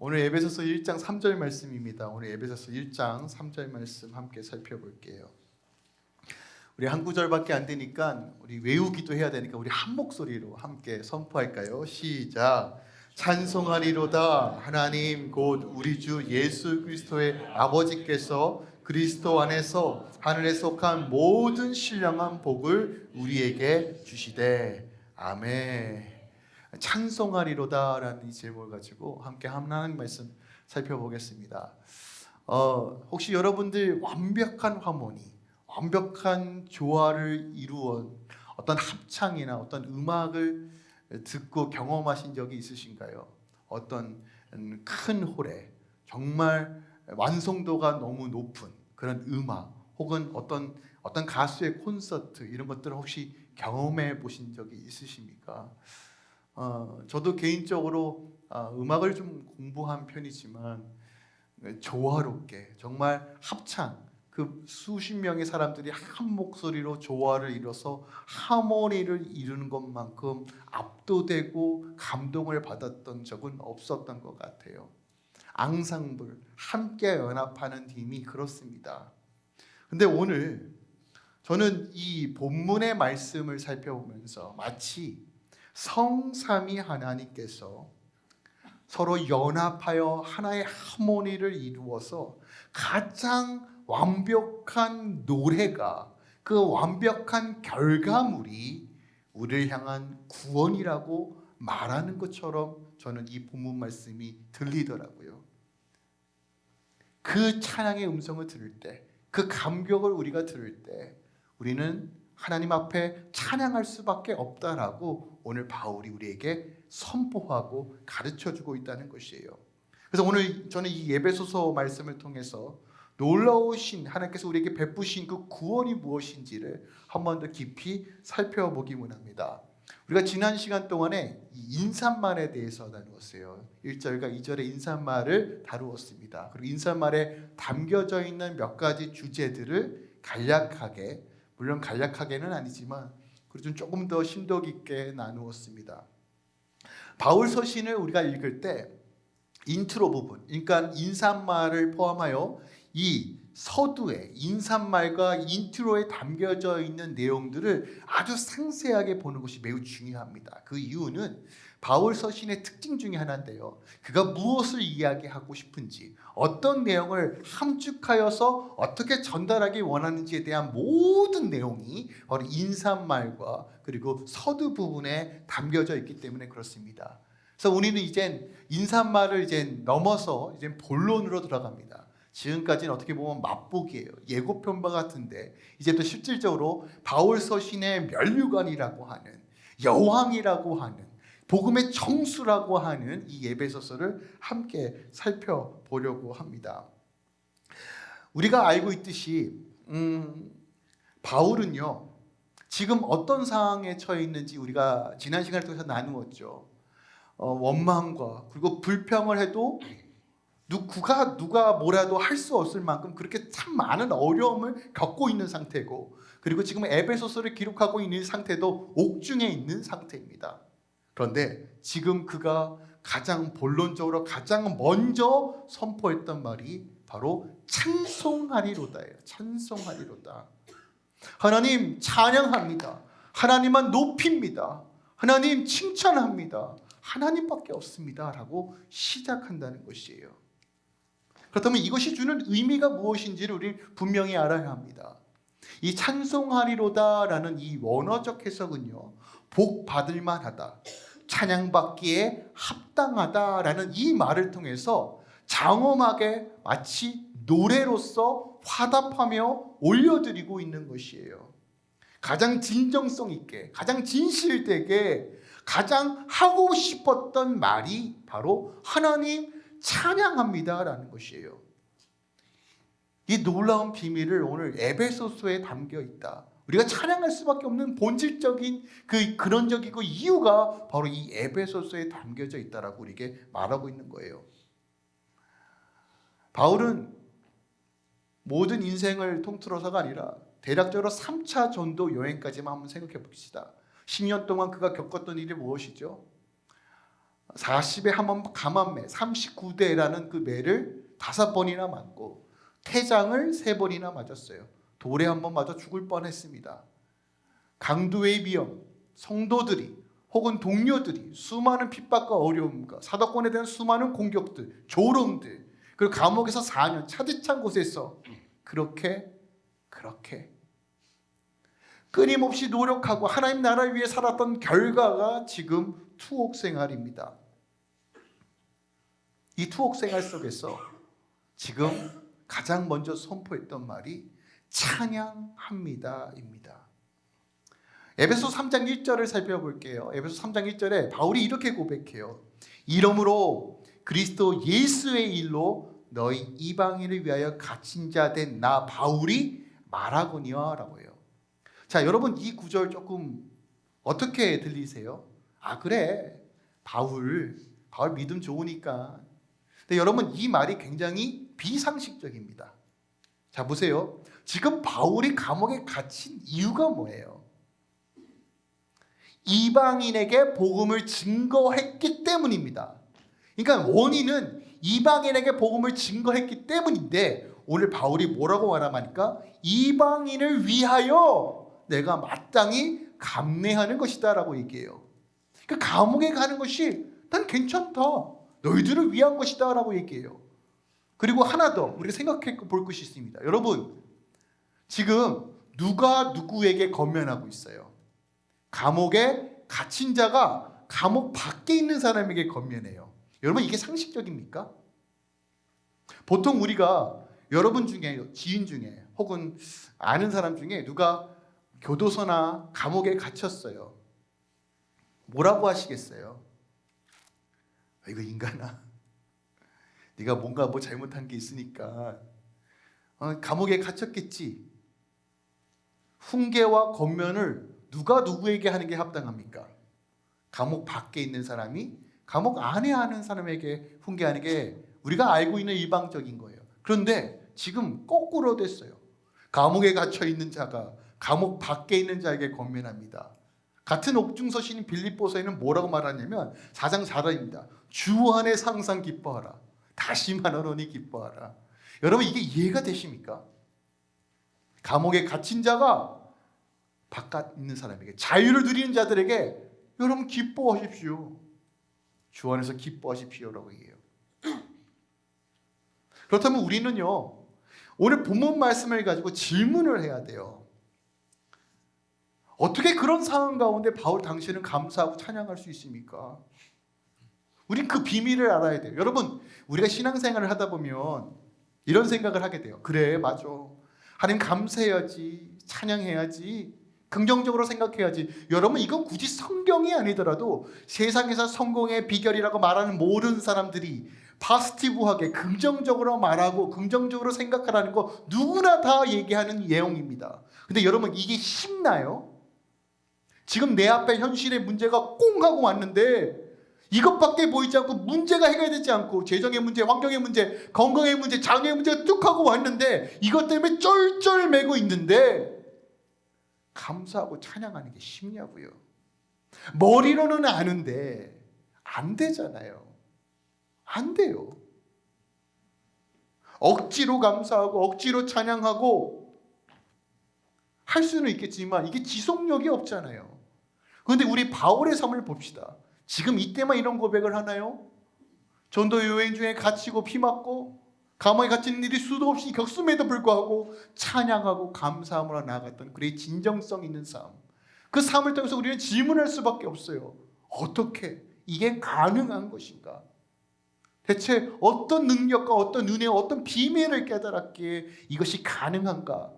오늘 에베소서 1장 3절 말씀입니다. 오늘 에베소서 1장 3절 말씀 함께 살펴볼게요. 우리 한 구절밖에 안 되니까 우리 외우기도 해야 되니까 우리 한 목소리로 함께 선포할까요? 시작. 찬송하리로다 하나님 곧 우리 주 예수 그리스도의 아버지께서 그리스도 안에서 하늘에 속한 모든 신령한 복을 우리에게 주시되 아멘. 찬송하리로다라는 이 제목을 가지고 함께 하나님 말씀 살펴보겠습니다. 어, 혹시 여러분들 완벽한 하모니, 완벽한 조화를 이루어 어떤 합창이나 어떤 음악을 듣고 경험하신 적이 있으신가요? 어떤 큰 홀에 정말 완성도가 너무 높은 그런 음악 혹은 어떤 어떤 가수의 콘서트 이런 것들을 혹시 경험해 보신 적이 있으십니까? 어, 저도 개인적으로 어, 음악을 좀 공부한 편이지만 조화롭게 정말 합창 그 수십 명의 사람들이 한 목소리로 조화를 이뤄서 하모니를 이루는 것만큼 압도되고 감동을 받았던 적은 없었던 것 같아요. 앙상블 함께 연합하는 힘이 그렇습니다. 근데 오늘 저는 이 본문의 말씀을 살펴보면서 마치 성삼위 하나님께서 서로 연합하여 하나의 하모니를 이루어서 가장 완벽한 노래가 그 완벽한 결과물이 우리를 향한 구원이라고 말하는 것처럼 저는 이 본문 말씀이 들리더라고요. 그 찬양의 음성을 들을 때, 그 감격을 우리가 들을 때 우리는 하나님 앞에 찬양할 수밖에 없다라고 오늘 바울이 우리에게 선포하고 가르쳐 주고 있다는 것이에요. 그래서 오늘 저는 이 예배소서 말씀을 통해서 놀라우신 하나님께서 우리에게 베푸신 그 구원이 무엇인지를 한 번 더 깊이 살펴보기 원합니다. 우리가 지난 시간 동안에 인사말에 대해서 다루었어요. 1절과 2절의 인사말을 다루었습니다. 그리고 인사말에 담겨져 있는 몇 가지 주제들을 간략하게 물론 간략하게는 아니지만 그리고 조금 더 심도 깊게 나누었습니다. 바울 서신을 우리가 읽을 때 인트로 부분, 그러니까 인사말을 포함하여 이 서두에 인사말과 intro에 담겨져 있는 내용들을 아주 상세하게 보는 것이 매우 중요합니다. 그 이유는 바울 서신의 특징 중에 하나인데요. 그가 무엇을 이야기하고 싶은지, 어떤 내용을 함축하여서 어떻게 전달하기 원하는지에 대한 모든 내용이 바로 인사말과 그리고 서두 부분에 담겨져 있기 때문에 그렇습니다. 그래서 우리는 이제 인사말을 이제 넘어서 이제 본론으로 들어갑니다. 지금까지는 어떻게 보면 맛보기예요. 예고편과 같은데 이제 또 실질적으로 바울 서신의 멸류관이라고 하는 여왕이라고 하는 복음의 정수라고 하는 이 예배소서를 함께 살펴보려고 합니다. 우리가 알고 있듯이 음, 바울은요 지금 어떤 상황에 처해 있는지 우리가 지난 시간을 통해서 나누었죠. 어, 원망과 그리고 불평을 해도 누가 누가 뭐라도 할 수 없을 만큼 그렇게 참 많은 어려움을 겪고 있는 상태고 그리고 지금 에베소서를 기록하고 있는 상태도 옥중에 있는 상태입니다. 그런데 지금 그가 가장 본론적으로 가장 먼저 선포했던 말이 바로 찬송하리로다예요. 찬송하리로다. 하나님 찬양합니다. 하나님만 높입니다. 하나님 칭찬합니다. 하나님밖에 없습니다 라고 시작한다는 것이에요. 그렇다면 이것이 주는 의미가 무엇인지를 우리 분명히 알아야 합니다. 이 찬송하리로다라는 이 원어적 해석은요. 복 받을 만하다. 찬양받기에 합당하다라는 이 말을 통해서 장엄하게 마치 노래로서 화답하며 올려드리고 있는 것이에요. 가장 진정성 있게, 가장 진실되게, 가장 하고 싶었던 말이 바로 하나님 찬양합니다라는 것이에요. 이 놀라운 비밀을 오늘 에베소서에 담겨 있다. 우리가 찬양할 수밖에 없는 본질적인 그 근원적이고 이유가 바로 이 에베소서에 담겨져 있다라고 우리에게 말하고 있는 거예요. 바울은 모든 인생을 통틀어서가 아니라 대략적으로 3차 전도 여행까지만 한번 생각해 봅시다. 10년 동안 그가 겪었던 일이 무엇이죠? 40에 한번 감한매 39대라는 그 매를 다섯 번이나 맞고 태장을 세 번이나 맞았어요. 돌에 한번 맞아 죽을 뻔했습니다. 강도의 위험, 성도들이 혹은 동료들이 수많은 핍박과 어려움과 사도권에 대한 수많은 공격들, 조롱들 그리고 감옥에서 4년 차디찬 곳에서 그렇게 그렇게 끊임없이 노력하고 하나님 나라를 위해 살았던 결과가 지금 투옥 생활입니다. 이 투옥 생활 속에서 지금 가장 먼저 선포했던 말이 찬양합니다입니다. 에베소 3장 1절을 살펴볼게요. 에베소 3장 1절에 바울이 이렇게 고백해요. 이러므로 그리스도 예수의 일로 너희 이방인을 위하여 갇힌 자 된 나 바울이 말하거니와라고 해요. 자, 여러분 이 구절 조금 어떻게 들리세요? 아, 그래. 바울 바울 믿음 좋으니까. 근데 여러분 이 말이 굉장히 비상식적입니다. 자, 보세요. 지금 바울이 감옥에 갇힌 이유가 뭐예요? 이방인에게 복음을 증거했기 때문입니다. 그러니까 원인은 이방인에게 복음을 증거했기 때문인데 오늘 바울이 뭐라고 말하니까 이방인을 위하여 내가 마땅히 감내하는 것이다 라고 얘기해요. 그 감옥에 가는 것이 난 괜찮다. 너희들을 위한 것이다 라고 얘기해요. 그리고 하나 더 우리가 생각해 볼 것이 있습니다. 여러분 지금 누가 누구에게 건면하고 있어요? 감옥에 갇힌 자가 감옥 밖에 있는 사람에게 건면해요. 여러분 이게 상식적입니까? 보통 우리가 여러분 중에 지인 중에 혹은 아는 사람 중에 누가 교도소나 감옥에 갇혔어요. 뭐라고 하시겠어요? 아, 이거 인간아. 네가 뭔가 뭐 잘못한 게 있으니까 어, 감옥에 갇혔겠지. 훈계와 권면을 누가 누구에게 하는 게 합당합니까? 감옥 밖에 있는 사람이 감옥 안에 하는 사람에게 훈계하는 게 우리가 알고 있는 일방적인 거예요. 그런데 지금 거꾸로 됐어요. 감옥에 갇혀 있는 자가 감옥 밖에 있는 자에게 권면합니다. 같은 옥중서 신인 빌립보서에는 뭐라고 말하냐면 4장 4절입니다. 주 안에 항상 기뻐하라. 다시 말하노니 기뻐하라. 여러분 이게 이해가 되십니까? 감옥에 갇힌 자가 바깥 있는 사람에게 자유를 누리는 자들에게 여러분 기뻐하십시오. 주 안에서 기뻐하십시오라고 얘기해요. 그렇다면 우리는요. 오늘 본문 말씀을 가지고 질문을 해야 돼요. 어떻게 그런 상황 가운데 바울 당신은 감사하고 찬양할 수 있습니까? 우린 그 비밀을 알아야 돼요. 여러분, 우리가 신앙생활을 하다 보면 이런 생각을 하게 돼요. 그래, 맞아. 하나님 감사해야지, 찬양해야지, 긍정적으로 생각해야지. 여러분, 이건 굳이 성경이 아니더라도 세상에서 성공의 비결이라고 말하는 모든 사람들이 파스티브하게 긍정적으로 말하고 긍정적으로 생각하라는 거 누구나 다 얘기하는 내용입니다. 근데 여러분 이게 쉽나요? 지금 내 앞에 현실의 문제가 꽁 하고 왔는데 이것밖에 보이지 않고 문제가 해결되지 않고 재정의 문제, 환경의 문제, 건강의 문제, 장애의 문제가 뚝 하고 왔는데 이것 때문에 쩔쩔매고 있는데 감사하고 찬양하는 게 쉽냐고요. 머리로는 아는데 안 되잖아요. 안 돼요. 억지로 감사하고 억지로 찬양하고 할 수는 있겠지만 이게 지속력이 없잖아요. 그런데 우리 바울의 삶을 봅시다. 지금 이때만 이런 고백을 하나요? 전도 여행 중에 갇히고 피 맞고 감옥에 갇힌 일이 수도 없이 격수에도 불구하고 찬양하고 감사함으로 나아갔던 그의 진정성 있는 삶. 그 삶을 통해서 우리는 질문할 수밖에 없어요. 어떻게 이게 가능한 것인가? 대체 어떤 능력과 어떤 은혜, 어떤 비밀을 깨달았기에 이것이 가능한가?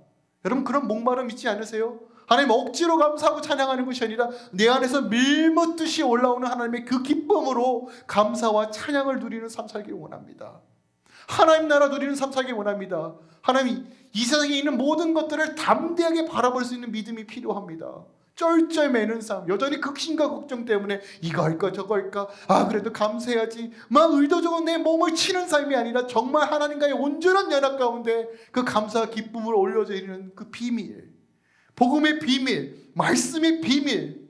여러분 그런 목마름 있지 않으세요? 하나님 억지로 감사하고 찬양하는 것이 아니라 내 안에서 밀묻듯이 올라오는 하나님의 그 기쁨으로 감사와 찬양을 누리는 삶 살기 원합니다. 하나님 나라 누리는 삶 살기 원합니다. 하나님 이 세상에 있는 모든 것들을 담대하게 바라볼 수 있는 믿음이 필요합니다. 쩔쩔 매는 삶 여전히 극심과 걱정 때문에 이거 할까 저거 할까 아 그래도 감사해야지 막 의도적으로 내 몸을 치는 삶이 아니라 정말 하나님과의 온전한 연합 가운데 그 감사와 기쁨을 올려드리는 그 비밀 복음의 비밀 말씀의 비밀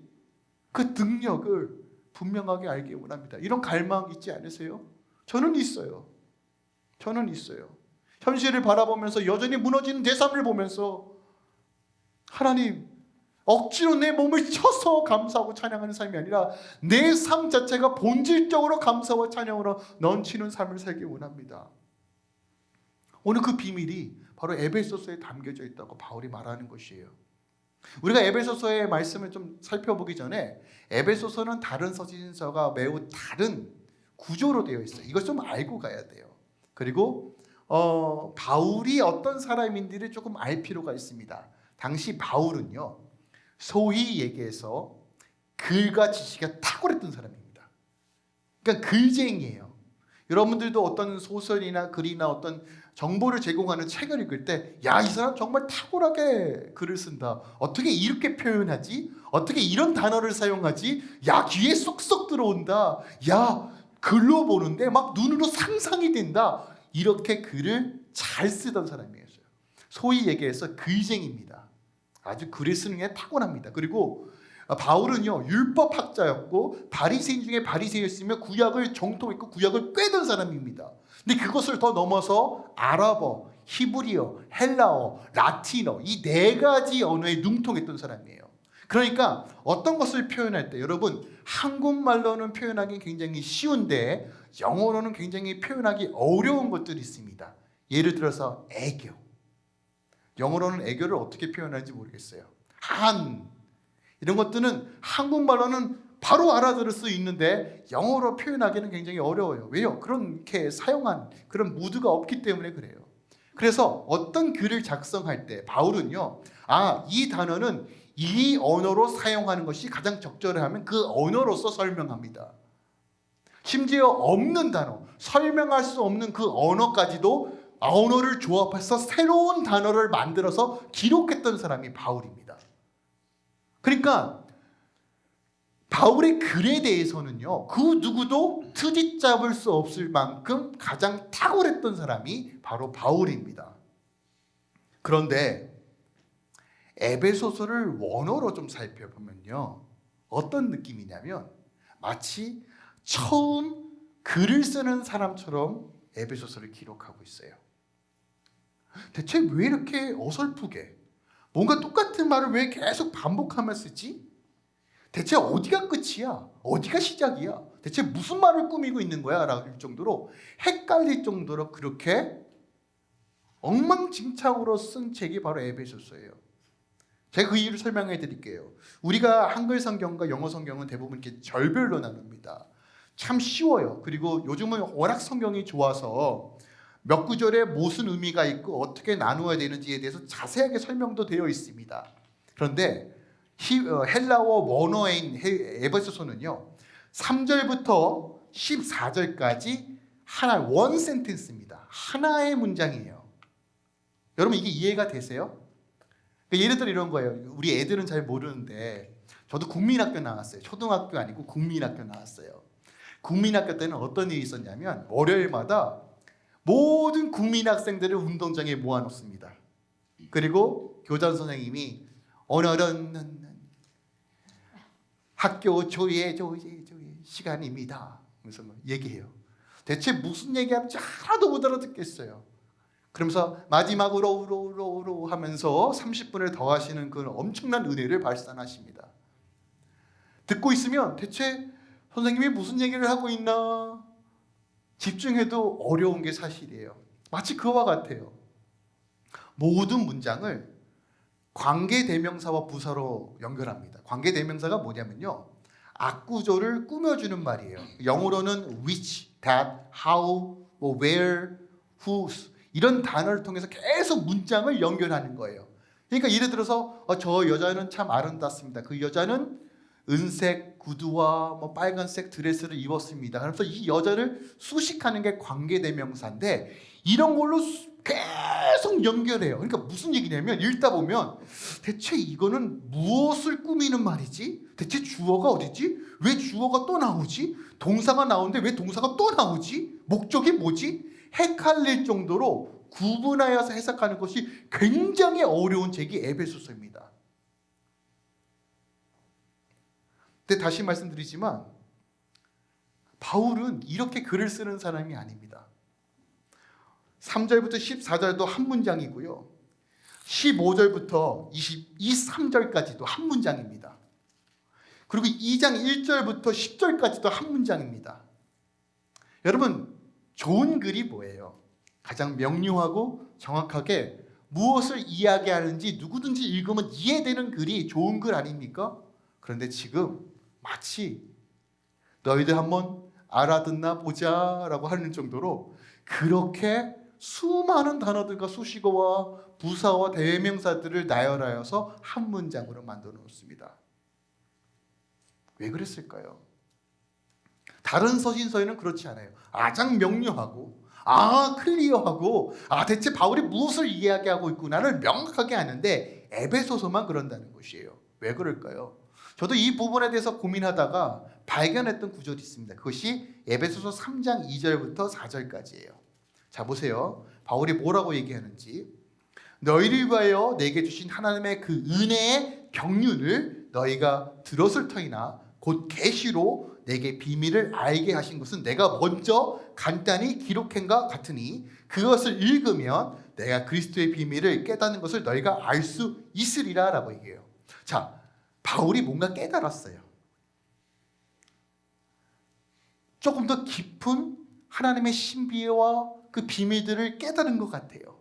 그 능력을 분명하게 알기 원합니다. 이런 갈망 있지 않으세요? 저는 있어요. 저는 있어요. 현실을 바라보면서 여전히 무너지는 내 삶을 보면서 하나님 억지로 내 몸을 쳐서 감사하고 찬양하는 삶이 아니라 내 삶 자체가 본질적으로 감사와 찬양으로 넘치는 삶을 살기 원합니다. 오늘 그 비밀이 바로 에베소서에 담겨져 있다고 바울이 말하는 것이에요. 우리가 에베소서의 말씀을 좀 살펴보기 전에 에베소서는 다른 서신서가 매우 다른 구조로 되어 있어요. 이걸 좀 알고 가야 돼요. 그리고 어, 바울이 어떤 사람인지를 조금 알 필요가 있습니다. 당시 바울은요, 소위 얘기해서 글과 지식이 탁월했던 사람입니다. 그러니까 글쟁이에요. 여러분들도 어떤 소설이나 글이나 어떤 정보를 제공하는 책을 읽을 때, 야, 이 사람 정말 탁월하게 글을 쓴다. 어떻게 이렇게 표현하지? 어떻게 이런 단어를 사용하지? 야, 귀에 쏙쏙 들어온다. 야, 글로 보는데 막 눈으로 상상이 된다. 이렇게 글을 잘 쓰던 사람이었어요. 소위 얘기해서 글쟁입니다. 아주 글을 쓰는 게 타고납니다. 그리고 바울은요 율법학자였고 바리새인 중에 바리새였으며 구약을 정통했고 구약을 꿰던 사람입니다. 근데 그것을 더 넘어서 아랍어, 히브리어, 헬라어, 라틴어 이 네 가지 언어에 능통했던 사람이에요. 그러니까 어떤 것을 표현할 때 여러분 한국말로는 표현하기 굉장히 쉬운데 영어로는 굉장히 표현하기 어려운 것들이 있습니다. 예를 들어서 애교. 영어로는 애교를 어떻게 표현하는지 모르겠어요. 한 이런 것들은 한국말로는 바로 알아들을 수 있는데 영어로 표현하기는 굉장히 어려워요. 왜요? 그렇게 사용한 그런 무드가 없기 때문에 그래요. 그래서 어떤 글을 작성할 때 바울은요. 아, 이 단어는 이 언어로 사용하는 것이 가장 적절하면 그 언어로서 설명합니다. 심지어 없는 단어, 설명할 수 없는 그 언어까지도 언어를 조합해서 새로운 단어를 만들어서 기록했던 사람이 바울입니다. 그러니까 바울의 글에 대해서는요, 그 누구도 트집 잡을 수 없을 만큼 가장 탁월했던 사람이 바로 바울입니다. 그런데 에베소서를 원어로 좀 살펴보면요, 어떤 느낌이냐면 마치 처음 글을 쓰는 사람처럼 에베소서를 기록하고 있어요. 대체 왜 이렇게 어설프게 뭔가 똑같은 말을 왜 계속 반복하며 쓰지? 대체 어디가 끝이야? 어디가 시작이야? 대체 무슨 말을 꾸미고 있는 거야? 라고 정도로 헷갈릴 정도로 그렇게 엉망진창으로 쓴 책이 바로 에베소서예요. 제가 그 이유를 설명해 드릴게요. 우리가 한글 성경과 영어 성경은 대부분 이렇게 절별로 나눕니다. 참 쉬워요. 그리고 요즘은 워낙 성경이 좋아서 몇 구절에 무슨 의미가 있고 어떻게 나누어야 되는지에 대해서 자세하게 설명도 되어 있습니다. 그런데 어, 헬라어 원어인 에베소서는요. 3절부터 14절까지 하나 원 센텐스입니다. 하나의 문장이에요. 여러분 이게 이해가 되세요? 그러니까 예를 들어 이런 거예요. 우리 애들은 잘 모르는데 저도 국민학교 나왔어요. 초등학교 아니고 국민학교 나왔어요. 국민학교 때는 어떤 일이 있었냐면 월요일마다 모든 국민학생들을 운동장에 모아놓습니다. 그리고 교장 선생님이 오늘은 학교 조회 조회 조회 시간입니다. 그래서 뭐 얘기해요. 대체 무슨 얘기하는지 하나도 못 알아듣겠어요. 그러면서 마지막으로 우로우로우로 하면서 30분을 더 하시는 그 엄청난 은혜를 발산하십니다. 듣고 있으면 대체 선생님이 무슨 얘기를 하고 있나 집중해도 어려운 게 사실이에요. 마치 그와 같아요. 모든 문장을 관계 대명사와 부사로 연결합니다. 관계 대명사가 뭐냐면요. 악구조를 꾸며주는 말이에요. 영어로는 which, that, how, 뭐 where, whose 이런 단어를 통해서 계속 문장을 연결하는 거예요. 그러니까 예를 들어서 어, 저 여자는 참 아름답습니다. 그 여자는 은색 구두와 뭐 빨간색 드레스를 입었습니다. 그래서 이 여자를 수식하는 게 관계대명사인데 이런 걸로 계속 연결해요. 그러니까 무슨 얘기냐면 읽다 보면 대체 이거는 무엇을 꾸미는 말이지? 대체 주어가 어디지? 왜 주어가 또 나오지? 동사가 나오는데 왜 동사가 또 나오지? 목적이 뭐지? 헷갈릴 정도로 구분하여서 해석하는 것이 굉장히 어려운 책이 에베소서입니다. 근데 다시 말씀드리지만 바울은 이렇게 글을 쓰는 사람이 아닙니다. 3절부터 14절도 한 문장이고요. 15절부터 23절까지도 한 문장입니다. 그리고 2장 1절부터 10절까지도 한 문장입니다. 여러분, 좋은 글이 뭐예요? 가장 명료하고 정확하게 무엇을 이야기하는지 누구든지 읽으면 이해되는 글이 좋은 글 아닙니까? 그런데 지금 마치 너희들 한번 알아듣나 보자 라고 하는 정도로 그렇게 수많은 단어들과 수식어와 부사와 대명사들을 나열하여서 한 문장으로 만들어 놓습니다. 왜 그랬을까요? 다른 서신서에는 그렇지 않아요. 아장 명료하고 아 클리어하고 아 대체 바울이 무엇을 이야기하고 있구나를 명확하게 아는데 에베소서만 그런다는 것이에요. 왜 그럴까요? 저도 이 부분에 대해서 고민하다가 발견했던 구절이 있습니다. 그것이 에베소서 3장 2절부터 4절까지예요. 자 보세요. 바울이 뭐라고 얘기하는지 너희를 위하여 내게 주신 하나님의 그 은혜의 경륜을 너희가 들었을 터이나 곧 계시로 내게 비밀을 알게 하신 것은 내가 먼저 간단히 기록한 것 같으니 그것을 읽으면 내가 그리스도의 비밀을 깨닫는 것을 너희가 알 수 있으리라 라고 얘기해요. 자, 바울이 뭔가 깨달았어요. 조금 더 깊은 하나님의 신비와 그 비밀들을 깨달은 것 같아요.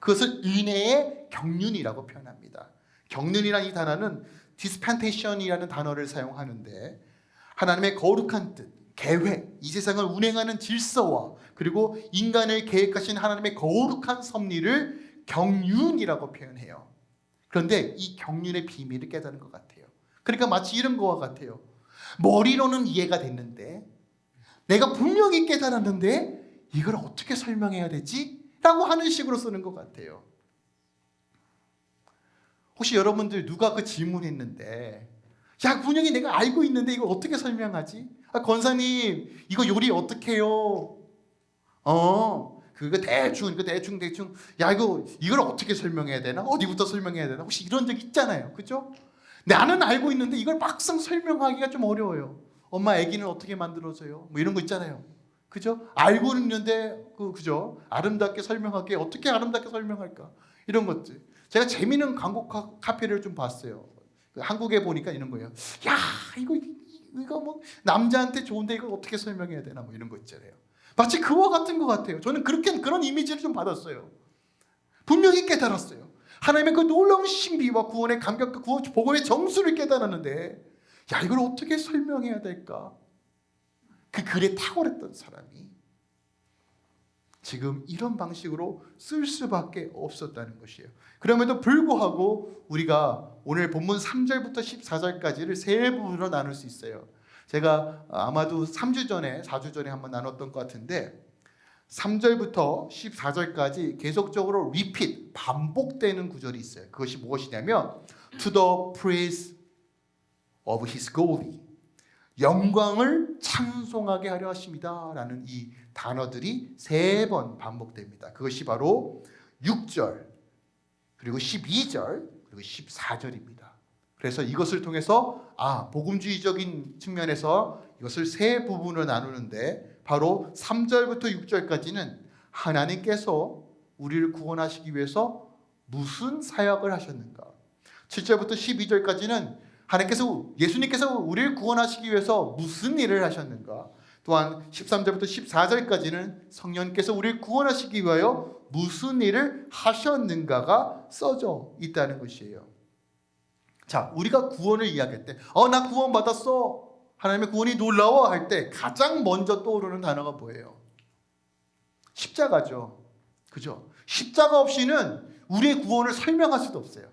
그것을 은혜의 경륜이라고 표현합니다. 경륜이라는 이 단어는 dispensation이라는 단어를 사용하는데 하나님의 거룩한 뜻, 계획, 이 세상을 운행하는 질서와 그리고 인간을 계획하신 하나님의 거룩한 섭리를 경륜이라고 표현해요. 그런데 이 경륜의 비밀을 깨달은 것 같아요. 그러니까 마치 이런 것과 같아요. 머리로는 이해가 됐는데 내가 분명히 깨달았는데 이걸 어떻게 설명해야 되지? 라고 하는 식으로 쓰는 것 같아요. 혹시 여러분들 누가 그 질문했는데 야 분명히 내가 알고 있는데 이걸 어떻게 설명하지? 아, 권사님 이거 요리 어떻게 해요? 어 그거 대충 이거 대충 대충 야 이거 이걸 어떻게 설명해야 되나? 어디부터 설명해야 되나? 혹시 이런 적 있잖아요. 그죠? 나는 알고 있는데 이걸 막상 설명하기가 좀 어려워요. 엄마 아기는 어떻게 만들어져요? 뭐 이런 거 있잖아요. 그죠? 알고는 있는데 그 그죠? 아름답게 설명하기 어떻게 아름답게 설명할까? 이런 것들. 제가 재미있는 광고 카페를 좀 봤어요. 그 한국에 보니까 이런 거예요. 야 이거 이거 뭐 남자한테 좋은데 이걸 어떻게 설명해야 되나 뭐 이런 거 있잖아요. 마치 그와 같은 것 같아요. 저는 그렇게 그런 이미지를 좀 받았어요. 분명히 깨달았어요. 하나님의 그 놀라운 신비와 구원의 감격과 구원 복음의 정수를 깨달았는데 야 이걸 어떻게 설명해야 될까? 그 글에 탁월했던 사람이 지금 이런 방식으로 쓸 수밖에 없었다는 것이에요. 그럼에도 불구하고 우리가 오늘 본문 3절부터 14절까지를 세 부분으로 나눌 수 있어요. 제가 아마도 3주 전에 4주 전에 한번 나눴던 것 같은데 3절부터 14절까지 계속적으로 repeat 반복되는 구절이 있어요. 그것이 무엇이냐면 to the praise of his glory 영광을 찬송하게 하려 하십니다 라는 이 단어들이 세 번 반복됩니다. 그것이 바로 6절 그리고 12절 그리고 14절입니다. 그래서 이것을 통해서 아 복음주의적인 측면에서 이것을 세 부분으로 나누는데 바로 3절부터 6절까지는 하나님께서 우리를 구원하시기 위해서 무슨 사역을 하셨는가 7절부터 12절까지는 하나님께서 예수님께서 우리를 구원하시기 위해서 무슨 일을 하셨는가? 또한 13절부터 14절까지는 성령께서 우리를 구원하시기 위하여 무슨 일을 하셨는가가 써져 있다는 것이에요. 자, 우리가 구원을 이야기할 때, 어, 나 구원 받았어. 하나님의 구원이 놀라워 할 때 가장 먼저 떠오르는 단어가 뭐예요? 십자가죠. 그죠? 십자가 없이는 우리의 구원을 설명할 수도 없어요.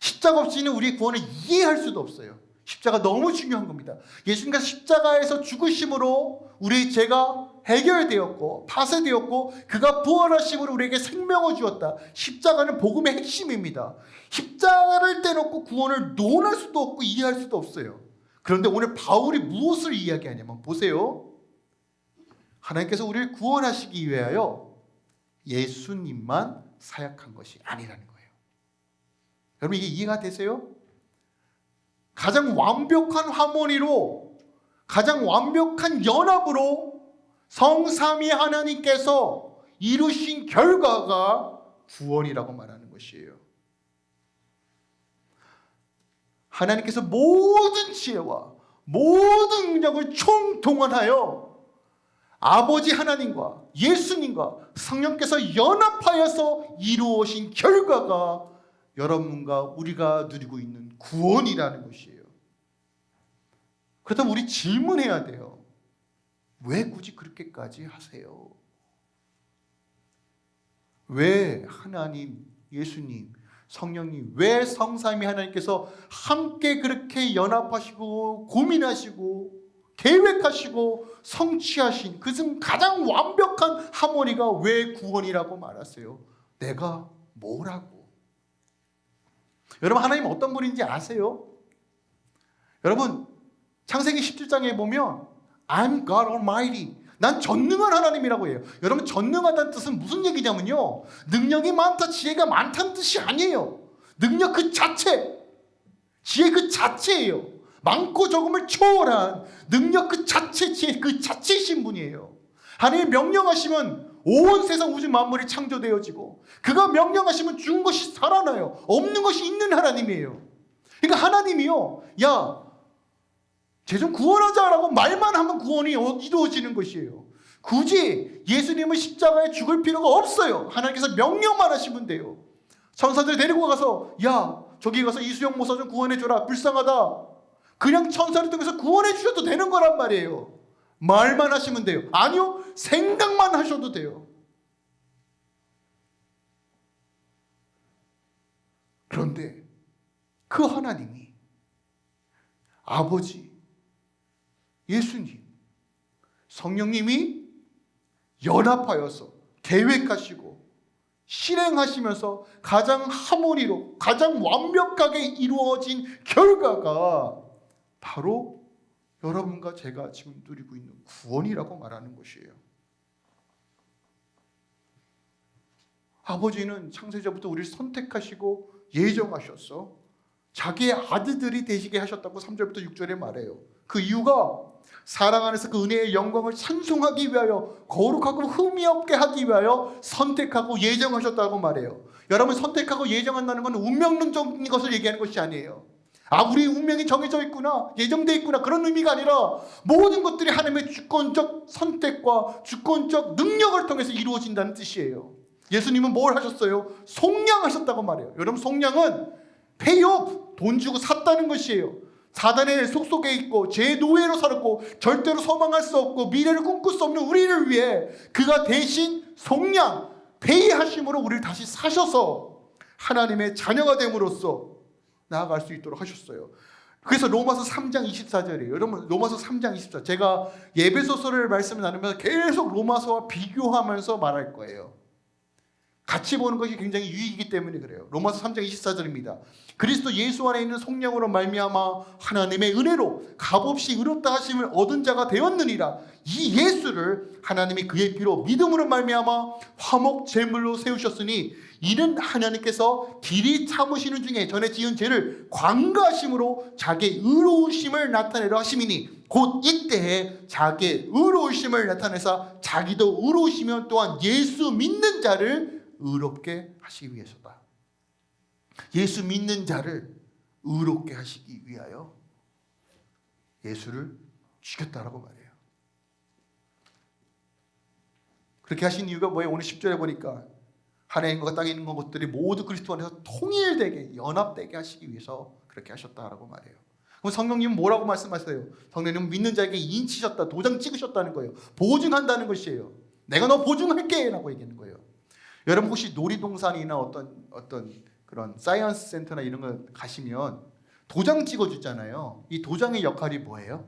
십자가 없이는 우리의 구원을 이해할 수도 없어요. 십자가 너무 중요한 겁니다. 예수님과 십자가에서 죽으심으로 우리의 죄가 해결되었고 파쇄되었고 그가 부활하심으로 우리에게 생명을 주었다. 십자가는 복음의 핵심입니다. 십자가를 떼놓고 구원을 논할 수도 없고 이해할 수도 없어요. 그런데 오늘 바울이 무엇을 이야기하냐면 보세요. 하나님께서 우리를 구원하시기 위하여 예수님만 사역한 것이 아니라는 거예요. 여러분 이게 이해가 되세요? 가장 완벽한 하모니로 가장 완벽한 연합으로 성삼위 하나님께서 이루신 결과가 구원이라고 말하는 것이에요. 하나님께서 모든 지혜와 모든 능력을 총동원하여 아버지 하나님과 예수님과 성령께서 연합하여서 이루어진 결과가 여러분과 우리가 누리고 있는 구원이라는 것이에요. 그렇다면 우리 질문해야 돼요. 왜 굳이 그렇게까지 하세요? 왜 하나님, 예수님, 성령님, 왜 성삼위 하나님께서 함께 그렇게 연합하시고 고민하시고 계획하시고 성취하신 그중 가장 완벽한 하모니가 왜 구원이라고 말하세요? 내가 뭐라고? 여러분 하나님 어떤 분인지 아세요? 여러분 창세기 17장에 보면 I'm God Almighty 난 전능한 하나님이라고 해요. 여러분 전능하다는 뜻은 무슨 얘기냐면요. 능력이 많다, 지혜가 많다는 뜻이 아니에요. 능력 그 자체, 지혜 그 자체예요. 많고 적음을 초월한 능력 그 자체, 지혜 그 자체이신 분이에요. 하나님 명령하시면 온 세상 우주 만물이 창조되어지고 그가 명령하시면 죽은 것이 살아나요. 없는 것이 있는 하나님이에요. 그러니까 하나님이요. 야, 쟤좀 구원하자라고 말만 하면 구원이 이루어지는 것이에요. 굳이 예수님은 십자가에 죽을 필요가 없어요. 하나님께서 명령만 하시면 돼요. 천사들 데리고 가서 야 저기 가서 이수영 모사 좀 구원해줘라 불쌍하다. 그냥 천사를 통해서 구원해 주셔도 되는 거란 말이에요. 말만 하시면 돼요. 아니요 생각만 하셔도 돼요. 그런데 그 하나님이 아버지 예수님, 성령님이 연합하여서 계획하시고 실행하시면서 가장 하모니로 가장 완벽하게 이루어진 결과가 바로 여러분과 제가 지금 누리고 있는 구원이라고 말하는 것이에요. 아버지는 창세자부터 우리를 선택하시고 예정하셨어. 자기의 아들들이 되시게 하셨다고 3절부터 6절에 말해요. 그 이유가 사랑 안에서 그 은혜의 영광을 찬송하기 위하여 거룩하고 흠이 없게 하기 위하여 선택하고 예정하셨다고 말해요. 여러분 선택하고 예정한다는 건 운명론적인 것을 얘기하는 것이 아니에요. 아 우리 운명이 정해져 있구나 예정돼 있구나 그런 의미가 아니라 모든 것들이 하나님의 주권적 선택과 주권적 능력을 통해서 이루어진다는 뜻이에요. 예수님은 뭘 하셨어요? 속량하셨다고 말해요. 여러분 속량은 페이오프 돈 주고 샀다는 것이에요. 사단의 속속에 있고 제 노예로 살았고 절대로 소망할 수 없고 미래를 꿈꿀 수 없는 우리를 위해 그가 대신 속량 배이하심으로 우리를 다시 사셔서 하나님의 자녀가 됨으로써 나아갈 수 있도록 하셨어요. 그래서 로마서 3장 24절이에요. 여러분 로마서 3장 24절 제가 예배소서를 말씀 나누면서 계속 로마서와 비교하면서 말할 거예요. 같이 보는 것이 굉장히 유익이기 때문에 그래요. 로마서 3장 24절입니다. 그리스도 예수 안에 있는 성령으로 말미암아 하나님의 은혜로 값없이 의롭다 하심을 얻은 자가 되었느니라. 이 예수를 하나님이 그의 피로 믿음으로 말미암아 화목 제물로 세우셨으니 이는 하나님께서 길이 참으시는 중에 전에 지은 죄를 광가하심으로 자기의 의로우심을 나타내려 하심이니 곧 이때에 자기의 의로우심을 나타내사 자기도 의로우시면 또한 예수 믿는 자를 의롭게 하시기 위해서다. 예수 믿는 자를 의롭게 하시기 위하여 예수를 죽였다라고 말해요. 그렇게 하신 이유가 뭐예요? 오늘 10절에 보니까 하나님과 땅에 있는 것들이 모두 그리스도 안에서 통일되게 연합되게 하시기 위해서 그렇게 하셨다라고 말해요. 그럼 성령님은 뭐라고 말씀하세요? 성령님은 믿는 자에게 인치셨다, 도장 찍으셨다는 거예요. 보증한다는 것이에요. 내가 너 보증할게 라고 얘기하는 거예요. 여러분 혹시 놀이동산이나 어떤 어떤 그런 science 센터나 이런 거 가시면 도장 찍어주잖아요. 이 도장의 역할이 뭐예요?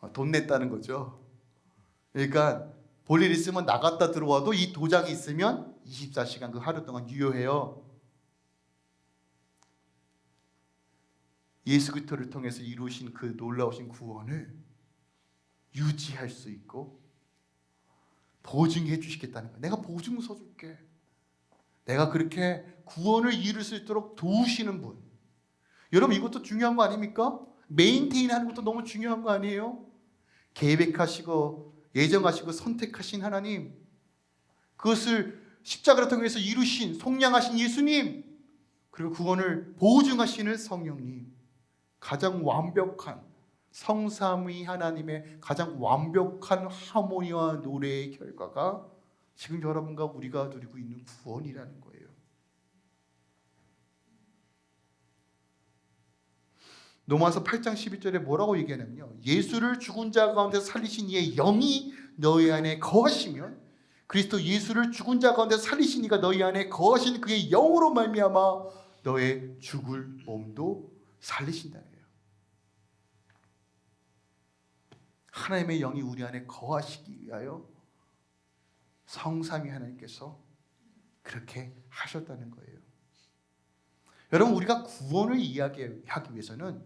어, 돈 냈다는 거죠. 그러니까 볼일 있으면 나갔다 들어와도 이 도장이 있으면 24시간 그 하루 동안 유효해요. 예수 그리스도를 통해서 이루신 그 놀라우신 구원을 유지할 수 있고 보증해 주시겠다는 거예요. 내가 보증 서줄게. 내가 그렇게 구원을 이룰 수 있도록 도우시는 분. 여러분 이것도 중요한 거 아닙니까? 메인테인 하는 것도 너무 중요한 거 아니에요? 계획하시고 예정하시고 선택하신 하나님 그것을 십자가를 통해서 이루신 속량하신 예수님 그리고 구원을 보증하시는 성령님 가장 완벽한 성삼위 하나님의 가장 완벽한 하모니와 노래의 결과가 지금 여러분과 우리가 누리고 있는 구원이라는 거예요. 로마서 8장 12절에 뭐라고 얘기하냐면요. 예수를 죽은 자 가운데 살리신 이의 영이 너희 안에 거하시면 그리스도 예수를 죽은 자 가운데 살리신 이가 너희 안에 거하신 그의 영으로 말미암아 너의 죽을 몸도 살리신다는 거예요. 하나님의 영이 우리 안에 거하시기 위하여 성삼위 하나님께서 그렇게 하셨다는 거예요. 여러분 우리가 구원을 이야기하기 위해서는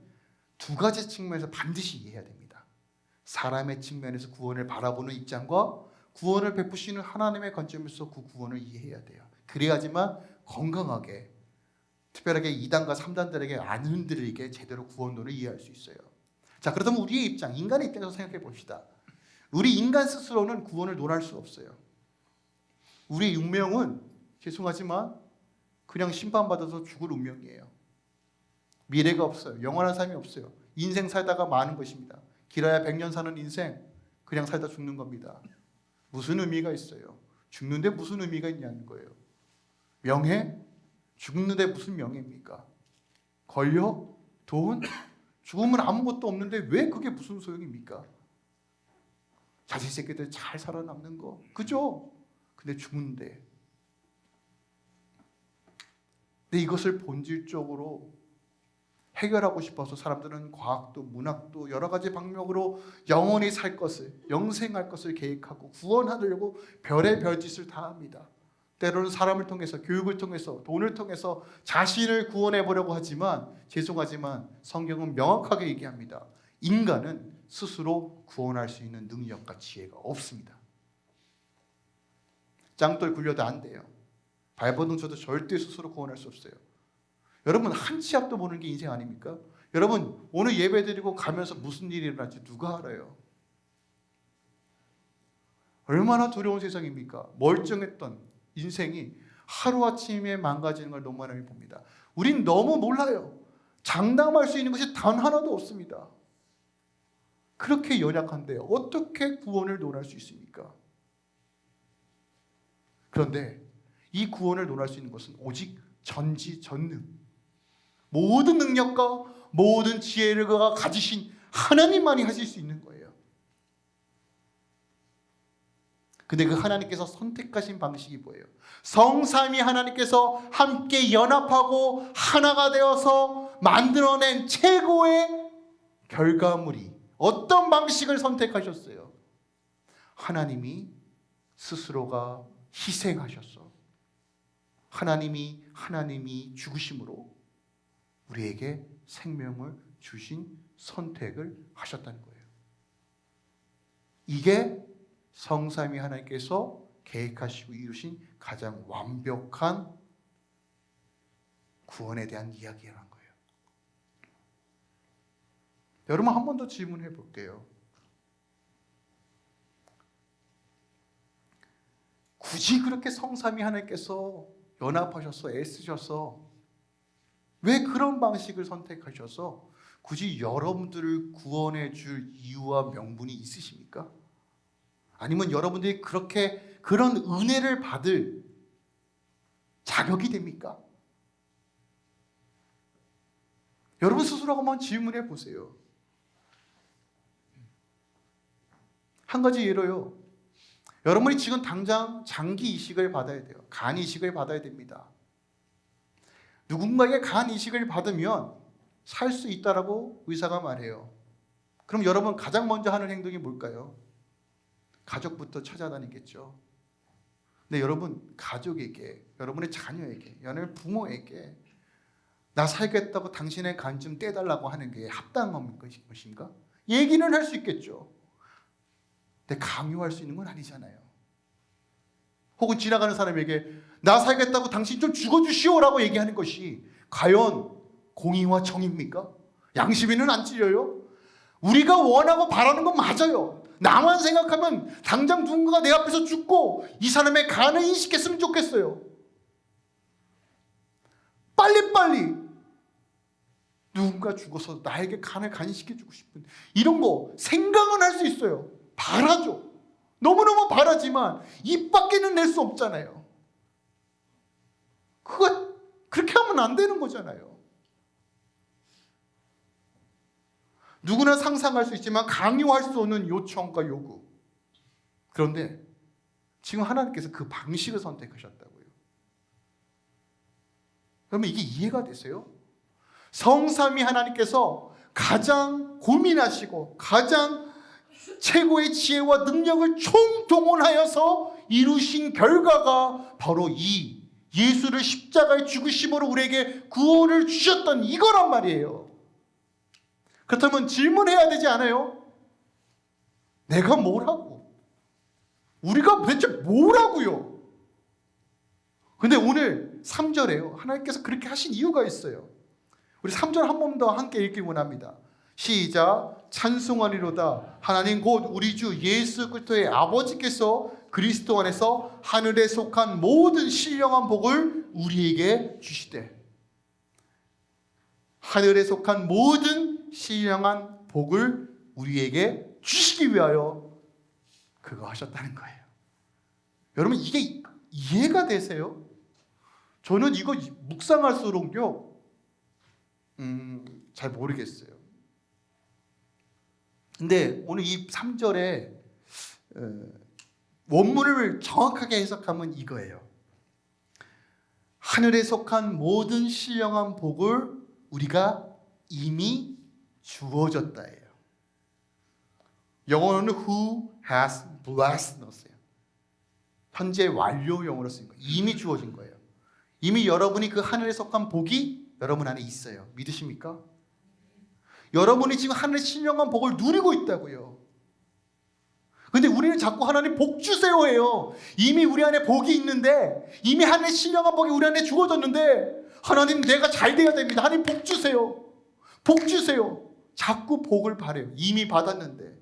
두 가지 측면에서 반드시 이해해야 됩니다. 사람의 측면에서 구원을 바라보는 입장과 구원을 베푸시는 하나님의 관점에서 그 구원을 이해해야 돼요. 그래야지만 건강하게 특별하게 2단과 3단들에게 안 흔들리게 제대로 구원론을 이해할 수 있어요. 자 그렇다면 우리의 입장, 인간의 입장에서 생각해 봅시다. 우리 인간 스스로는 구원을 논할 수 없어요. 우리 운명은 죄송하지만 그냥 심판받아서 죽을 운명이에요. 미래가 없어요. 영원한 삶이 없어요. 인생 살다가 마는 것입니다. 길어야 100년 사는 인생 그냥 살다 죽는 겁니다. 무슨 의미가 있어요? 죽는데 무슨 의미가 있냐는 거예요. 명예? 죽는데 무슨 명예입니까? 권력? 돈? 죽으면 아무것도 없는데 왜 그게 무슨 소용입니까? 자식 새끼들 잘 살아남는 거 그죠? 근데 죽는데 근데 이것을 본질적으로 해결하고 싶어서 사람들은 과학도 문학도 여러 가지 방법으로 영원히 살 것을 영생할 것을 계획하고 구원하려고 별의 별짓을 다 합니다. 때로는 사람을 통해서 교육을 통해서 돈을 통해서 자신을 구원해 보려고 하지만 죄송하지만 성경은 명확하게 얘기합니다. 인간은 스스로 구원할 수 있는 능력과 지혜가 없습니다. 짱돌 굴려도 안 돼요. 발버둥 쳐도 절대 스스로 구원할 수 없어요. 여러분 한 치 앞도 보는 게 인생 아닙니까? 여러분 오늘 예배 드리고 가면서 무슨 일이 일어날지 누가 알아요? 얼마나 두려운 세상입니까? 멀쩡했던 인생이 하루아침에 망가지는 걸 많이 봅니다. 우린 너무 몰라요. 장담할 수 있는 것이 단 하나도 없습니다. 그렇게 연약한데 어떻게 구원을 논할 수 있습니까? 그런데 이 구원을 논할 수 있는 것은 오직 전지전능 모든 능력과 모든 지혜를 가지신 하나님만이 하실 수 있는 거예요. 근데 그 하나님께서 선택하신 방식이 뭐예요? 성삼위 하나님께서 함께 연합하고 하나가 되어서 만들어낸 최고의 결과물이 어떤 방식을 선택하셨어요? 하나님이 스스로가 희생하셨어. 하나님이 하나님이 죽으심으로 우리에게 생명을 주신 선택을 하셨다는 거예요. 이게 성삼위 하나님께서 계획하시고 이루신 가장 완벽한 구원에 대한 이야기라는 거예요. 여러분 한 번 더 질문해 볼게요. 굳이 그렇게 성삼위 하나님께서 연합하셔서 애쓰셔서 왜 그런 방식을 선택하셔서 굳이 여러분들을 구원해 줄 이유와 명분이 있으십니까? 아니면 여러분들이 그렇게 그런 은혜를 받을 자격이 됩니까? 여러분 스스로 한번 질문해 보세요. 한 가지 예로요. 여러분이 지금 당장 장기 이식을 받아야 돼요. 간 이식을 받아야 됩니다. 누군가에게 간 이식을 받으면 살 수 있다라고 의사가 말해요. 그럼 여러분 가장 먼저 하는 행동이 뭘까요? 가족부터 찾아다니겠죠. 근데 여러분 가족에게, 여러분의 자녀에게, 여러분의 부모에게 나 살겠다고 당신의 간 좀 떼달라고 하는 게 합당한 것인가? 얘기는 할 수 있겠죠. 근데 강요할 수 있는 건 아니잖아요. 혹은 지나가는 사람에게 나 살겠다고 당신 좀 죽어주시오라고 얘기하는 것이 과연 공의와 정입니까? 양심이는 안 찔려요? 우리가 원하고 바라는 건 맞아요. 나만 생각하면 당장 누군가가 내 앞에서 죽고 이 사람의 간을 인식했으면 좋겠어요. 빨리빨리 누군가 죽어서 나에게 간을 간식해주고 싶은 이런 거 생각은 할 수 있어요. 바라죠. 너무너무 바라지만 입 밖에는 낼 수 없잖아요. 그거 그렇게 하면 안 되는 거잖아요. 누구나 상상할 수 있지만 강요할 수 없는 요청과 요구. 그런데 지금 하나님께서 그 방식을 선택하셨다고요. 그러면 이게 이해가 되세요? 성삼위 하나님께서 가장 고민하시고 가장 최고의 지혜와 능력을 총동원하여서 이루신 결과가 바로 이 예수를 십자가에 죽으심으로 우리에게 구원을 주셨던 이거란 말이에요. 그렇다면 질문해야 되지 않아요? 내가 뭐라고? 우리가 대체 뭐라고요? 근데 오늘 3절에요. 하나님께서 그렇게 하신 이유가 있어요. 우리 3절 한 번 더 함께 읽기 원합니다. 시작 찬송하리로다 하나님 곧 우리 주 예수 그리스도의 아버지께서 그리스도 안에서 하늘에 속한 모든 신령한 복을 우리에게 주시되 하늘에 속한 모든 신령한 복을 우리에게 주시기 위하여 그거 하셨다는 거예요. 여러분 이게 이해가 되세요? 저는 이거 묵상할수록요 음, 잘 모르겠어요. 근데 오늘 이 3절에 어, 원문을 정확하게 해석하면 이거예요. 하늘에 속한 모든 신령한 복을 우리가 이미 주어졌다예요. 영어로는 who has blessed 넣었어요. 현재 완료형으로 쓴 거예요. 이미 주어진 거예요. 이미 여러분이 그 하늘에 속한 복이 여러분 안에 있어요. 믿으십니까? 여러분이 지금 하늘의 신령한 복을 누리고 있다고요. 근데 우리는 자꾸 하나님 복 주세요 해요. 이미 우리 안에 복이 있는데 이미 하늘의 신령한 복이 우리 안에 주어졌는데 하나님 내가 잘 돼야 됩니다. 하나님 복 주세요. 복 주세요. 자꾸 복을 바래요. 이미 받았는데.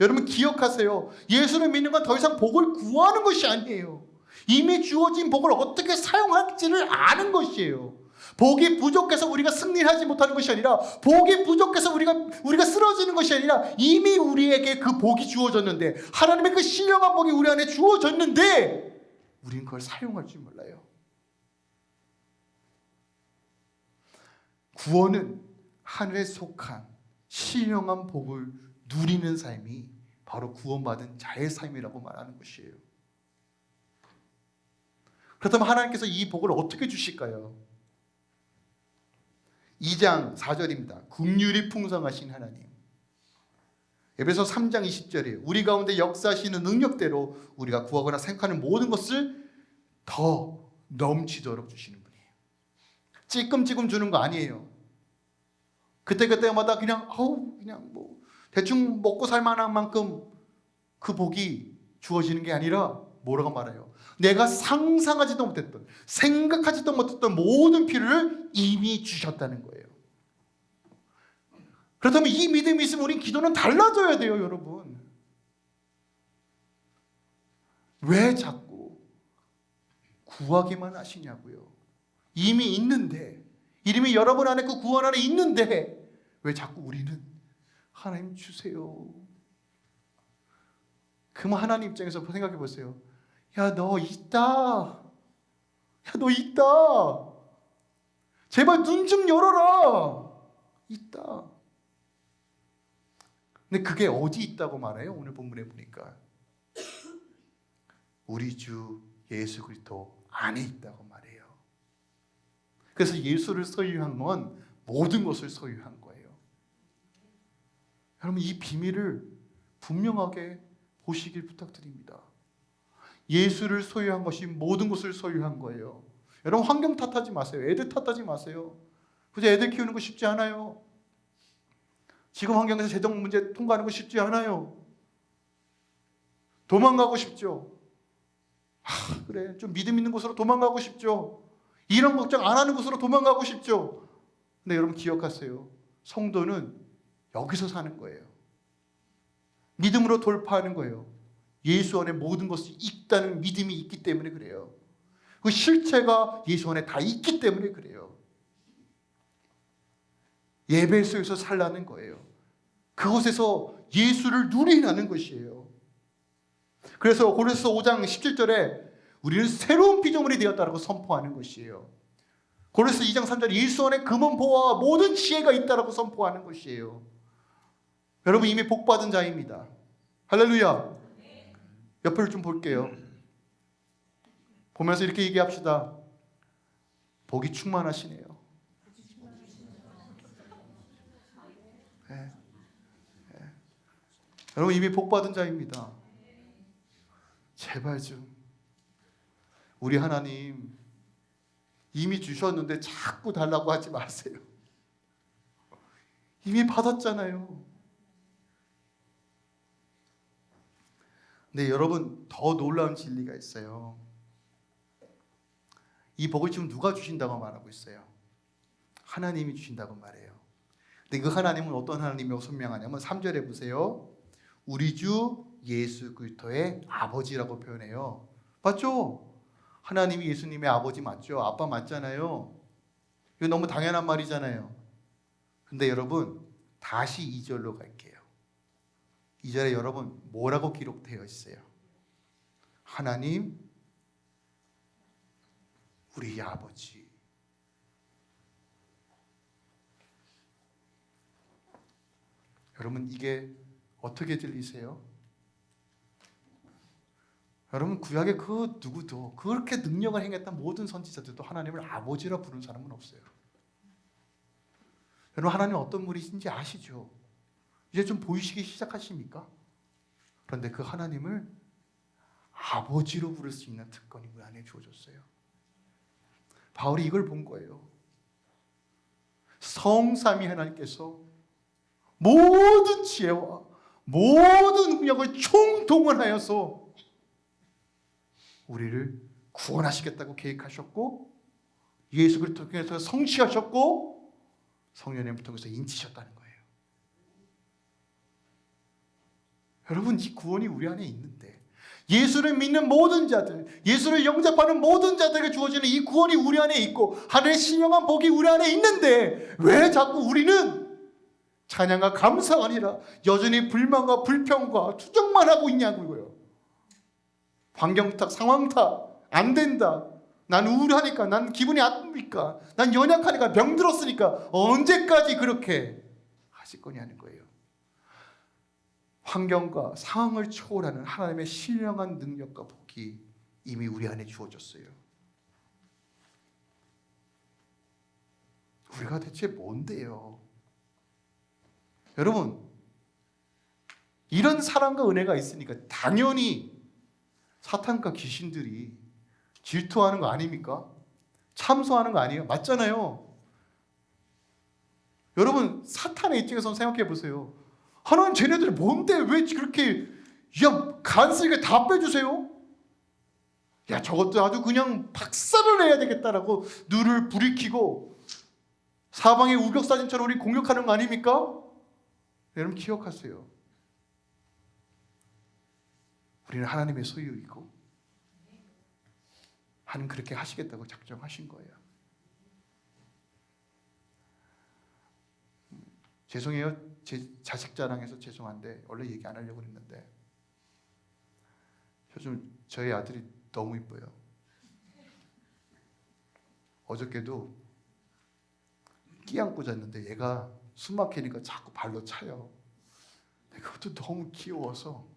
여러분 기억하세요. 예수를 믿는 건 더 이상 복을 구하는 것이 아니에요. 이미 주어진 복을 어떻게 사용할지를 아는 것이에요. 복이 부족해서 우리가 승리하지 못하는 것이 아니라 복이 부족해서 우리가 우리가 쓰러지는 것이 아니라 이미 우리에게 그 복이 주어졌는데 하나님의 그 신령한 복이 우리 안에 주어졌는데 우리는 그걸 사용할 줄 몰라요. 구원은 하늘에 속한 신령한 복을 누리는 삶이 바로 구원받은 자의 삶이라고 말하는 것이에요. 그렇다면 하나님께서 이 복을 어떻게 주실까요? 2장 4절입니다. 국률이 풍성하신 하나님. 에베소 3장 20절이에요. 우리 가운데 역사하시는 능력대로 우리가 구하거나 생각하는 모든 것을 더 넘치도록 주시는 분이에요. 찔끔찔끔 주는 거 아니에요. 그때그때마다 그냥 어우 그냥 뭐 대충 먹고 살 만한 만큼 그 복이 주어지는 게 아니라 뭐라고 말해요? 내가 상상하지도 못했던 생각하지도 못했던 모든 필요를 이미 주셨다는 거예요. 그렇다면 이 믿음이 있으면 우린 기도는 달라져야 돼요, 여러분. 왜 자꾸 구하기만 하시냐고요. 이미 있는데 이름이 여러분 안에 그 구원 안에 있는데 왜 자꾸 우리는 하나님 주세요. 그럼 하나님 입장에서 생각해 보세요. 야, 너 있다. 야, 너 있다. 제발 눈 좀 열어라. 있다. 근데 그게 어디 있다고 말해요? 오늘 본문에 보니까 우리 주 예수 그리스도 안에 있다고 말해요. 그래서 예수를 소유한 건 모든 것을 소유한 거예요. 여러분 이 비밀을 분명하게 보시길 부탁드립니다. 예수를 소유한 것이 모든 것을 소유한 거예요. 여러분 환경 탓하지 마세요. 애들 탓하지 마세요. 그저 애들 키우는 거 쉽지 않아요. 지금 환경에서 재정 문제 통과하는 거 쉽지 않아요. 도망가고 싶죠. 아, 그래. 좀 믿음 있는 곳으로 도망가고 싶죠. 이런 걱정 안 하는 곳으로 도망가고 싶죠. 근데 여러분 기억하세요. 성도는 여기서 사는 거예요. 믿음으로 돌파하는 거예요. 예수 안에 모든 것이 있다는 믿음이 있기 때문에 그래요. 그 실체가 예수 안에 다 있기 때문에 그래요. 예배 속에서 살라는 거예요. 그곳에서 예수를 누리라는 것이에요. 그래서 고린도서 5장 17절에 우리는 새로운 피조물이 되었다라고 선포하는 것이에요. 고린도서 2장 3절 예수 안에 금은 보화 모든 지혜가 있다라고 선포하는 것이에요. 여러분 이미 복 받은 자입니다. 할렐루야. 옆을 좀 볼게요. 보면서 이렇게 얘기합시다. 복이 충만하시네요. 네. 네. 여러분 이미 복 받은 자입니다. 제발 좀 우리 하나님 이미 주셨는데 자꾸 달라고 하지 마세요. 이미 받았잖아요. 근데 여러분 더 놀라운 진리가 있어요. 이 복을 지금 누가 주신다고 말하고 있어요? 하나님이 주신다고 말해요. 근데 그 하나님은 어떤 하나님이라고 설명하냐면 3절에 보세요. 우리 주 예수 그리스도의 아버지라고 표현해요. 맞죠? 하나님이 예수님의 아버지 맞죠? 아빠 맞잖아요. 이거 너무 당연한 말이잖아요. 근데 여러분 다시 2절로 갈게요. 2절에 여러분 뭐라고 기록되어 있어요? 하나님 우리 아버지 여러분 이게 어떻게 들리세요? 여러분 구약의 그 누구도 그렇게 능력을 행했던 모든 선지자들도 하나님을 아버지라 부른 사람은 없어요. 여러분 하나님 어떤 분이신지 아시죠? 이제 좀 보이시기 시작하십니까? 그런데 그 하나님을 아버지로 부를 수 있는 특권이 우리 안에 주어졌어요. 바울이 이걸 본 거예요. 성삼위 하나님께서 모든 지혜와 모든 능력을 총동원하여서 우리를 구원하시겠다고 계획하셨고 예수 그리스도 통해서 성취하셨고 성령님을 통해서 인치셨다는 거예요. 여러분 이 구원이 우리 안에 있는데 예수를 믿는 모든 자들, 예수를 영접하는 모든 자들에게 주어지는 이 구원이 우리 안에 있고 하늘의 신령한 복이 우리 안에 있는데 왜 자꾸 우리는 찬양과 감사가 아니라 여전히 불만과 불평과 투정만 하고 있냐고요. 환경 탓, 상황 탓, 안 된다. 난 우울하니까, 난 기분이 안 좋으니까, 난 연약하니까, 병들었으니까 언제까지 그렇게 하실 거냐는 거예요. 환경과 상황을 초월하는 하나님의 신령한 능력과 복이 이미 우리 안에 주어졌어요. 우리가 대체 뭔데요? 여러분, 이런 사랑과 은혜가 있으니까 당연히 사탄과 귀신들이 질투하는 거 아닙니까? 참소하는 거 아니에요? 맞잖아요. 여러분, 사탄의 입장에서 생각해 보세요. 하나님 쟤네들 뭔데 왜 그렇게 야 간쓰게 다 빼주세요? 야 저것도 아주 그냥 박살을 내야 되겠다라고 눈을 부리키고 사방의 우격사진처럼 우리 공격하는 거 아닙니까? 여러분 기억하세요. 우리는 하나님의 소유이고 하나님 그렇게 하시겠다고 작정하신 거예요. 죄송해요. 제 자식 자랑해서 죄송한데 원래 얘기 안 하려고 했는데 요즘 저희 아들이 너무 이뻐요. 어저께도 끼 안고 잤는데 얘가 숨 막히니까 자꾸 발로 차요. 그것도 너무 귀여워서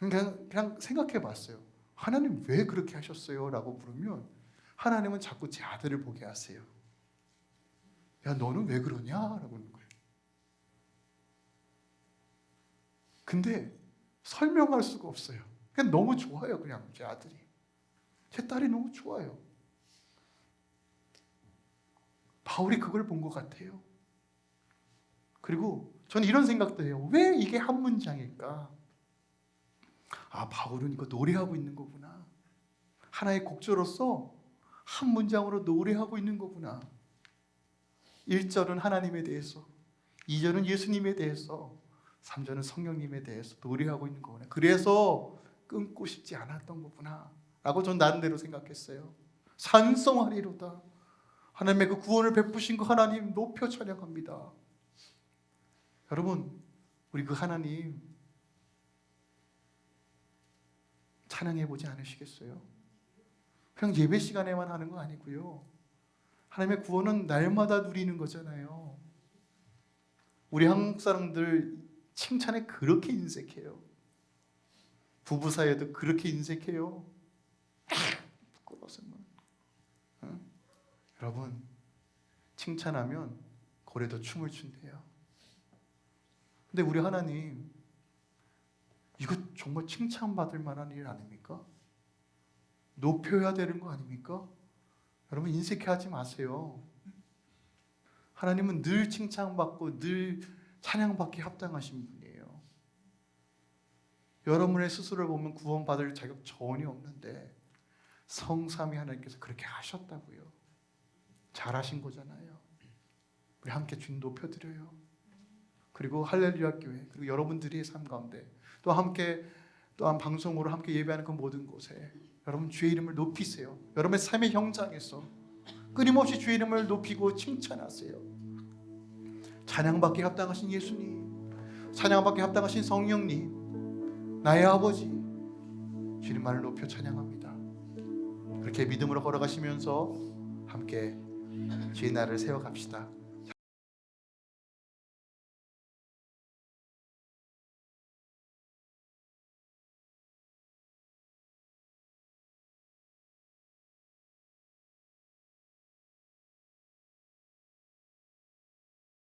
그냥, 그냥 생각해 봤어요. 하나님 왜 그렇게 하셨어요? 라고 물으면 하나님은 자꾸 제 아들을 보게 하세요. 야, 너는 왜 그러냐? 라고 하는 거예요. 근데 설명할 수가 없어요. 그냥 너무 좋아요, 그냥 제 아들이. 제 딸이 너무 좋아요. 바울이 그걸 본 것 같아요. 그리고 저는 이런 생각도 해요. 왜 이게 한 문장일까? 아, 바울은 이거 노래하고 있는 거구나. 하나의 곡조로서 한 문장으로 노래하고 있는 거구나. 1절은 하나님에 대해서 2절은 예수님에 대해서 3절은 성령님에 대해서 노래하고 있는 거구나. 그래서 끊고 싶지 않았던 거구나. 라고 전 나름대로 생각했어요. 산성하리로다. 하나님의 그 구원을 베푸신 그 하나님 높여 찬양합니다. 여러분, 우리 그 하나님 찬양해 보지 않으시겠어요? 그냥 예배 시간에만 하는 거 아니고요. 하나님의 구원은 날마다 누리는 거잖아요. 우리 한국 사람들 칭찬에 그렇게 인색해요. 부부 사이에도 그렇게 인색해요. 부끄러워서 뭐. 응? 여러분 칭찬하면 고래도 춤을 춘대요. 근데 우리 하나님 이거 정말 칭찬받을 만한 일 아닙니까? 높여야 되는 거 아닙니까? 여러분 인색해하지 마세요. 하나님은 늘 칭찬받고 늘 찬양받기 합당하신 분이에요. 여러분의 스스로를 보면 구원받을 자격 전혀 없는데 성삼위 하나님께서 그렇게 하셨다고요. 잘하신 거잖아요. 우리 함께 주님 높여드려요. 그리고 할렐루야 교회 그리고 여러분들의 삶 가운데 또 함께 또한 방송으로 함께 예배하는 그 모든 곳에 여러분 주의 이름을 높이세요. 여러분의 삶의 현장에서 끊임없이 주의 이름을 높이고 칭찬하세요. 찬양받기 합당하신 예수님, 찬양받기 합당하신 성령님, 나의 아버지, 주님만을 높여 찬양합니다. 그렇게 믿음으로 걸어가시면서 함께 주의 날을 세워갑시다.